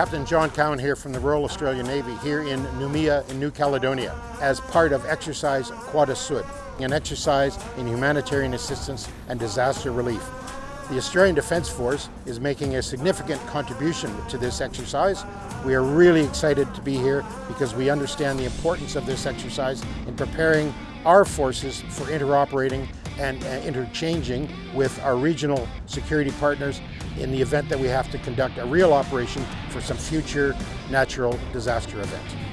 Captain John Cowan here from the Royal Australian Navy here in Noumea in New Caledonia as part of exercise Croix du Sud, an exercise in humanitarian assistance and disaster relief. The Australian Defence Force is making a significant contribution to this exercise. We are really excited to be here because we understand the importance of this exercise in preparing our forces for interoperating and uh, interchanging with our regional security partners in the event that we have to conduct a real operation for some future natural disaster event.